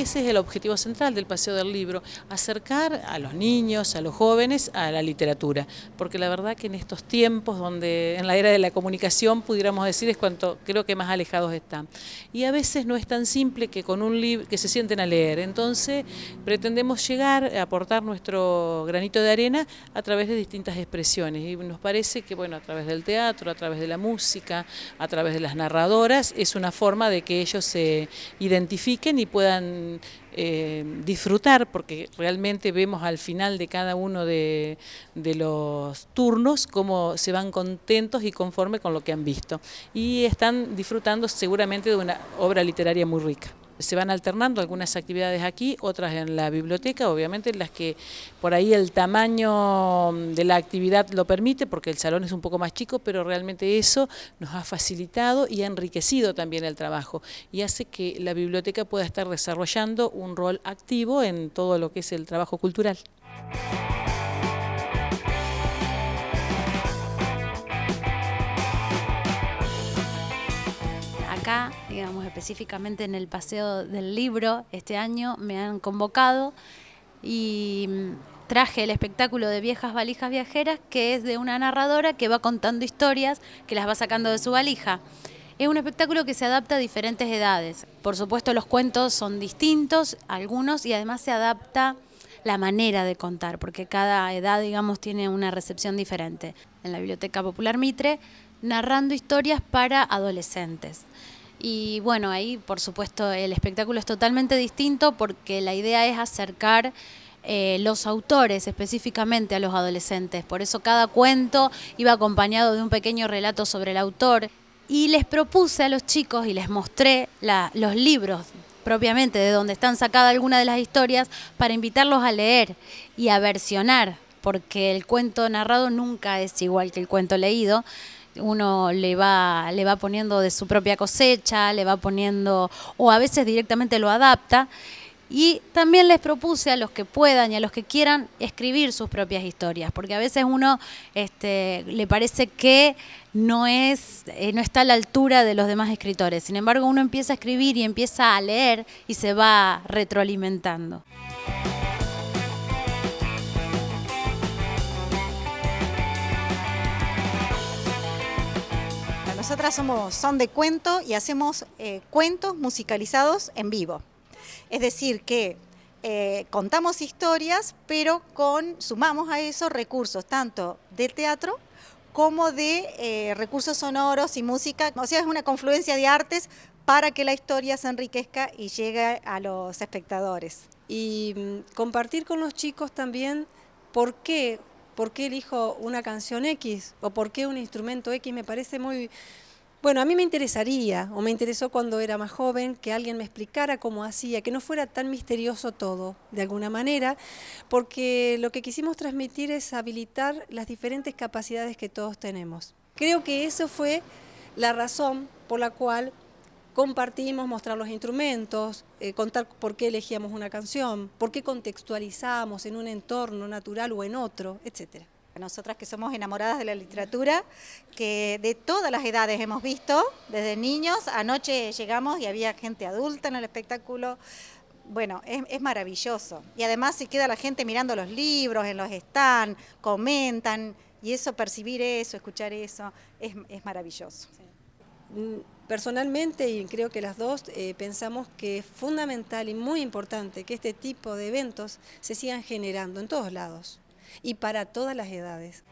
ese es el objetivo central del Paseo del Libro, acercar a los niños, a los jóvenes, a la literatura, porque la verdad que en estos tiempos donde en la era de la comunicación pudiéramos decir es cuanto creo que más alejados están. Y a veces no es tan simple que con un libro que se sienten a leer, entonces pretendemos llegar, a aportar nuestro granito de arena a través de distintas expresiones. Y nos parece que bueno, a través del teatro, a través de la música, a través de las narradoras, es una forma de que ellos se identifiquen y puedan eh, disfrutar, porque realmente vemos al final de cada uno de, de, los turnos cómo se van contentos y conforme con lo que han visto. Y están disfrutando seguramente de una obra literaria muy rica. Se van alternando algunas actividades aquí, otras en la biblioteca, obviamente las que por ahí el tamaño de la actividad lo permite, porque el salón es un poco más chico, pero realmente eso nos ha facilitado y ha enriquecido también el trabajo y hace que la biblioteca pueda estar desarrollando un rol activo en todo lo que es el trabajo cultural. Digamos específicamente en el Paseo del Libro, este año me han convocado y mm, traje el espectáculo de Viejas Valijas Viajeras, que es de una narradora que va contando historias que las va sacando de su valija. Es un espectáculo que se adapta a diferentes edades. Por supuesto los cuentos son distintos, algunos, y además se adapta la manera de contar, porque cada edad, digamos, tiene una recepción diferente. En la Biblioteca Popular Mitre, narrando historias para adolescentes. Y bueno, ahí por supuesto el espectáculo es totalmente distinto porque la idea es acercar eh, los autores específicamente a los adolescentes. Por eso cada cuento iba acompañado de un pequeño relato sobre el autor. Y les propuse a los chicos y les mostré los libros propiamente de donde están sacadas algunas de las historias para invitarlos a leer y a versionar, porque el cuento narrado nunca es igual que el cuento leído uno le va, le va poniendo de su propia cosecha, le va poniendo, o a veces directamente lo adapta. Y también les propuse a los que puedan y a los que quieran escribir sus propias historias, porque a veces uno este, le parece que no, es, eh, no está a la altura de los demás escritores. Sin embargo, uno empieza a escribir y empieza a leer y se va retroalimentando. Nosotras somos Son de Cuento y hacemos eh, cuentos musicalizados en vivo. Es decir, que eh, contamos historias, pero con, sumamos a eso recursos tanto de teatro como de eh, recursos sonoros y música. O sea, es una confluencia de artes para que la historia se enriquezca y llegue a los espectadores. Y mm, compartir con los chicos también por qué por qué elijo una canción X o por qué un instrumento X, me parece muy... Bueno, a mí me interesaría, o me interesó cuando era más joven, que alguien me explicara cómo hacía, que no fuera tan misterioso todo, de alguna manera, porque lo que quisimos transmitir es habilitar las diferentes capacidades que todos tenemos. Creo que eso fue la razón por la cual compartimos, mostrar los instrumentos, eh, contar por qué elegíamos una canción, por qué contextualizamos en un entorno natural o en otro, etcétera. Nosotras que somos enamoradas de la literatura, que de todas las edades hemos visto, desde niños, anoche llegamos y había gente adulta en el espectáculo, bueno, es, maravilloso. Y además se queda la gente mirando los libros, en los stands, comentan, y eso, percibir eso, escuchar eso, es, maravilloso. Personalmente, y creo que las dos, eh, pensamos que es fundamental y muy importante que este tipo de eventos se sigan generando en todos lados y para todas las edades.